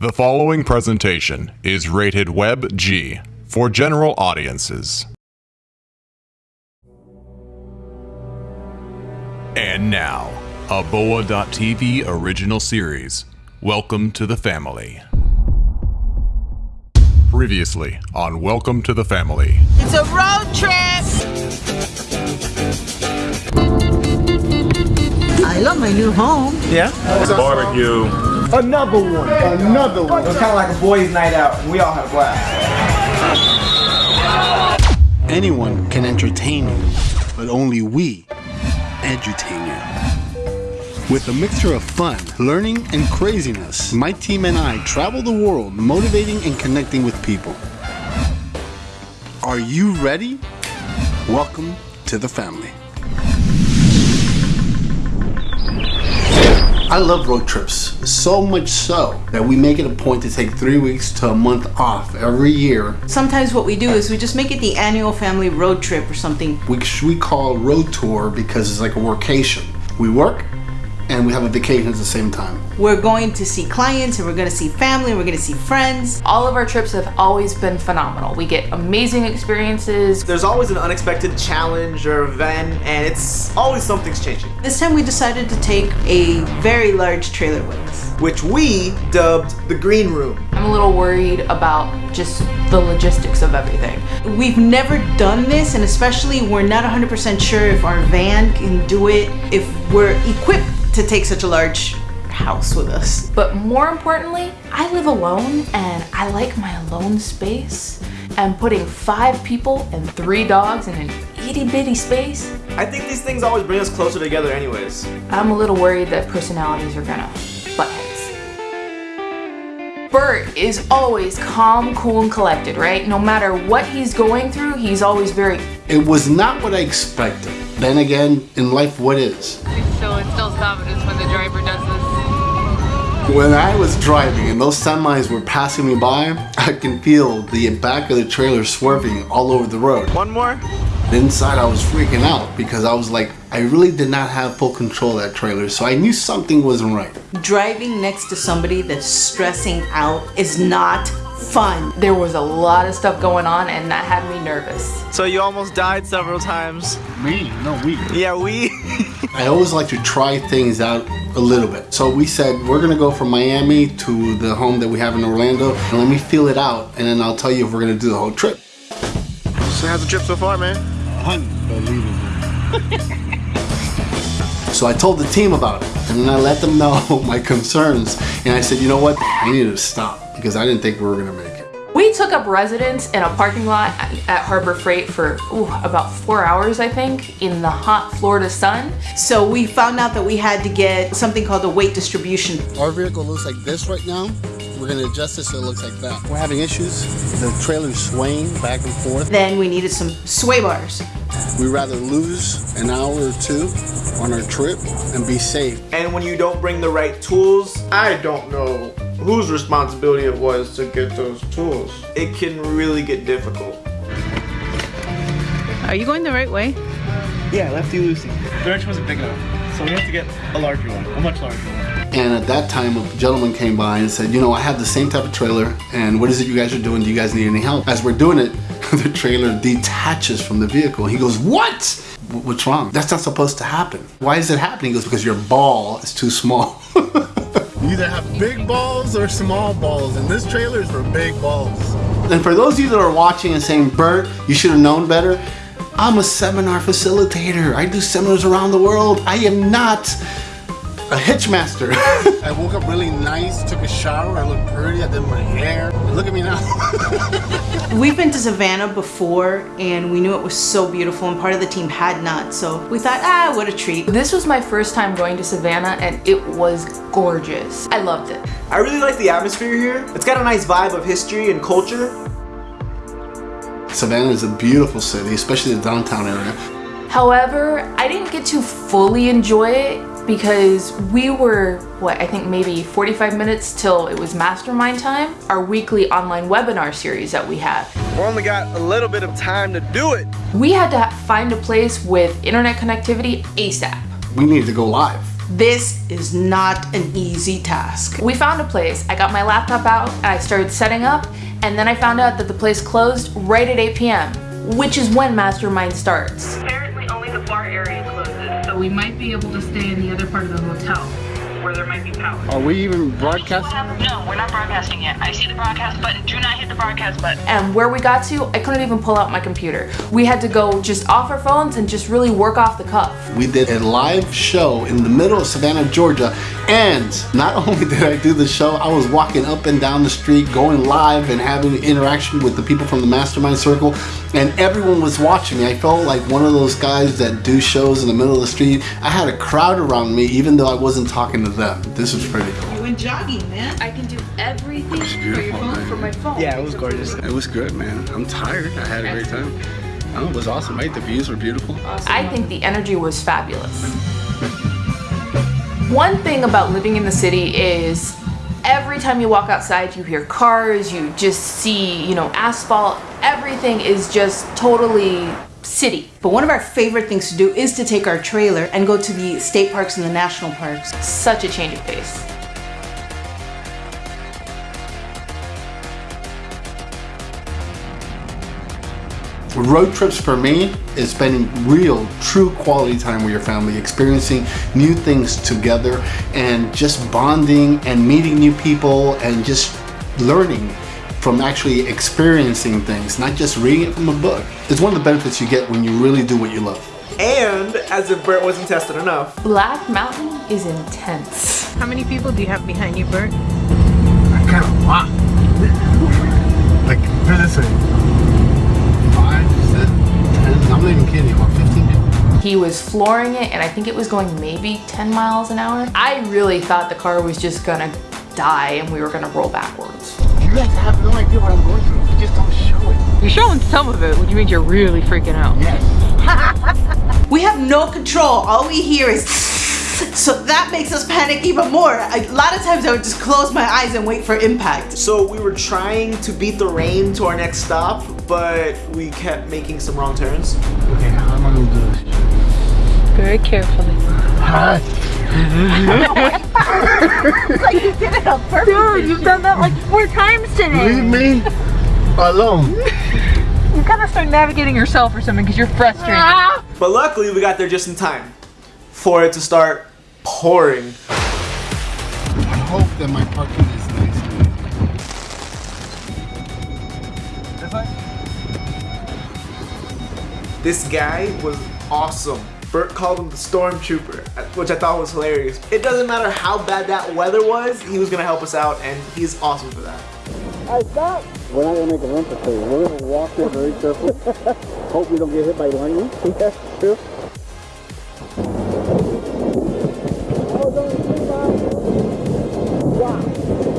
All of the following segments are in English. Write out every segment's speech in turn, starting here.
The following presentation is rated Web G for general audiences. And now, a Boa.tv original series. Welcome to the family. Previously on Welcome to the Family. It's a road trip. I love my new home. Yeah? it's Barbecue. Another one. Another one. It was kind of like a boys' night out, and we all had a blast. Anyone can entertain you, but only we edutain you. With a mixture of fun, learning, and craziness, my team and I travel the world motivating and connecting with people. Are you ready? Welcome to the family. I love road trips, so much so that we make it a point to take three weeks to a month off every year. Sometimes what we do is we just make it the annual family road trip or something. Which we call road tour because it's like a workation. We work and we have a vacation at the same time. We're going to see clients and we're going to see family and we're going to see friends. All of our trips have always been phenomenal. We get amazing experiences. There's always an unexpected challenge or event, and it's always something's changing. This time we decided to take a very large trailer with us. Which we dubbed the Green Room. I'm a little worried about just the logistics of everything. We've never done this and especially we're not 100% sure if our van can do it, if we're equipped to take such a large house with us. But more importantly, I live alone and I like my alone space. And putting five people and three dogs in an itty bitty space, I think these things always bring us closer together, anyways. I'm a little worried that personalities are gonna butt heads. Bert is always calm, cool, and collected, right? No matter what he's going through, he's always very. It was not what I expected. Then again, in life, what is? So instills confidence when the driver does this. When I was driving and those semis were passing me by, I can feel the back of the trailer swerving all over the road. One more? Inside, I was freaking out because I was like, I really did not have full control of that trailer, so I knew something wasn't right. Driving next to somebody that's stressing out is not fun. There was a lot of stuff going on, and that had me nervous. So you almost died several times. Me? No, we. Yeah, we. I always like to try things out a little bit. So we said, we're gonna go from Miami to the home that we have in Orlando, and let me feel it out, and then I'll tell you if we're gonna do the whole trip. so how's the trip so far, man? Unbelievable. so I told the team about it, and then I let them know my concerns, and I said, you know what? I need to stop because I didn't think we were gonna make it. We took up residence in a parking lot at Harbor Freight for ooh, about four hours, I think, in the hot Florida sun. So we found out that we had to get something called a weight distribution. Our vehicle looks like this right now. We're gonna adjust it so it looks like that. We're having issues. The trailer's swaying back and forth. Then we needed some sway bars. We'd rather lose an hour or two on our trip and be safe. And when you don't bring the right tools, I don't know whose responsibility it was to get those tools. It can really get difficult. Are you going the right way? Yeah, lefty loosey. The wrench wasn't big enough, so we have to get a larger one, a much larger one. And at that time, a gentleman came by and said, you know, I have the same type of trailer, and what is it you guys are doing? Do you guys need any help? As we're doing it, the trailer detaches from the vehicle. He goes, what? What's wrong? That's not supposed to happen. Why is it happening? He goes, because your ball is too small. you either have big balls or small balls, and this trailer is for big balls. And for those of you that are watching and saying, Bert, you should have known better, I'm a seminar facilitator. I do seminars around the world. I am not a hitchmaster. I woke up really nice, took a shower, I look pretty, I did my hair. Look at me now. We've been to Savannah before and we knew it was so beautiful and part of the team had not. So we thought, ah, what a treat. This was my first time going to Savannah and it was gorgeous. I loved it. I really like the atmosphere here. It's got a nice vibe of history and culture. Savannah is a beautiful city, especially the downtown area. However, I didn't get to fully enjoy it because we were, what, I think maybe 45 minutes till it was mastermind time, our weekly online webinar series that we have. We only got a little bit of time to do it. We had to find a place with internet connectivity ASAP. We need to go live. This is not an easy task. We found a place. I got my laptop out, and I started setting up, and then I found out that the place closed right at 8 p.m., which is when Mastermind starts. Apparently only the bar area closes, so we might be able to stay in the other part of the hotel where there might be power. Are we even broadcasting? No, we're not broadcasting yet. I see the broadcast button. Do not hit the broadcast button. And where we got to, I couldn't even pull out my computer. We had to go just off our phones and just really work off the cuff. We did a live show in the middle of Savannah, Georgia, and not only did I do the show, I was walking up and down the street, going live and having interaction with the people from the Mastermind Circle, and everyone was watching me. I felt like one of those guys that do shows in the middle of the street. I had a crowd around me, even though I wasn't talking to them. This is pretty cool. You went jogging, man. I can do everything It's beautiful, man. from my phone. Yeah, it was gorgeous. It was good, man. I'm tired. I had a great time. Oh, it was awesome, right? The views were beautiful. I think the energy was fabulous. One thing about living in the city is every time you walk outside, you hear cars, you just see, you know, asphalt. Everything is just totally city. But one of our favorite things to do is to take our trailer and go to the state parks and the national parks. Such a change of pace. Road trips for me is spending real, true quality time with your family, experiencing new things together, and just bonding and meeting new people and just learning from actually experiencing things, not just reading it from a book. It's one of the benefits you get when you really do what you love. And as if Bert wasn't tested enough, Black Mountain is intense. How many people do you have behind you, Bert? kind of wow. like, put it this way. Five, six, ten, I'm not even kidding, about 15 people. He was flooring it and I think it was going maybe 10 miles an hour. I really thought the car was just gonna die and we were gonna roll backwards. You guys have no idea what I'm going through. You just don't show it. You're showing some of it, which means you're really freaking out. Yes. We have no control. All we hear is so that makes us panic even more. A lot of times I would just close my eyes and wait for impact. so we were trying to beat the rain to our next stop, but we kept making some wrong turns. Okay, how am I gonna do this? Very carefully. Alright. Dude, you've done that like four times today. Leave me alone. You gotta start navigating yourself or something because you're frustrated. Ah! But luckily, we got there just in time for it to start pouring. I hope that my parking is nice. This guy was awesome. Bert called him the stormtrooper, which I thought was hilarious. It doesn't matter how bad that weather was, he was gonna help us out, and he's awesome for that. We're not gonna make a run for two. We're gonna walk there very carefully. Hope we don't get hit by lightning. That's true.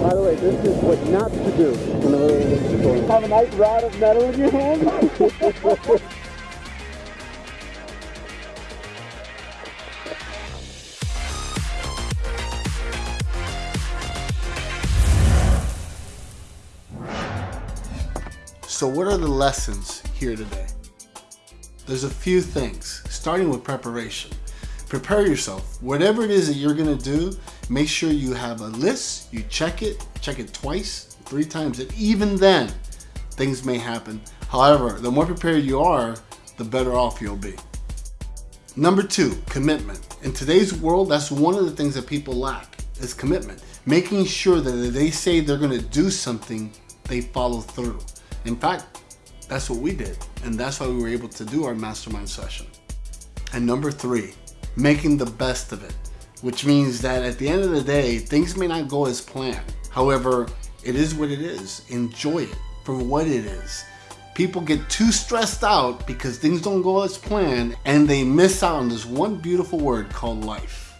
By the way, this is what not to do in the middle of the storm. Have a nice rod of metal in your hand. So what are the lessons here today? There's a few things, starting with preparation. Prepare yourself. Whatever it is that you're gonna do, make sure you have a list, you check it, check it twice, three times, and even then, things may happen. However, the more prepared you are, the better off you'll be. Number two, commitment. In today's world, that's one of the things that people lack is commitment. Making sure that if they say they're gonna do something, they follow through. In fact, that's what we did. And that's why we were able to do our mastermind session. And number three, making the best of it, which means that at the end of the day, things may not go as planned. However, it is what it is. Enjoy it for what it is. People get too stressed out because things don't go as planned and they miss out on this one beautiful word called life.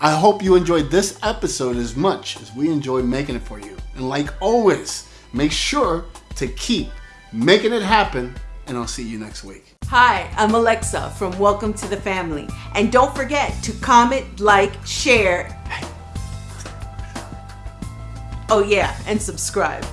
I hope you enjoyed this episode as much as we enjoy making it for you. And like always, make sure to keep making it happen, and I'll see you next week. Hi, I'm Alexa from Welcome to the Family. And don't forget to comment, like, share. Oh, yeah, and subscribe.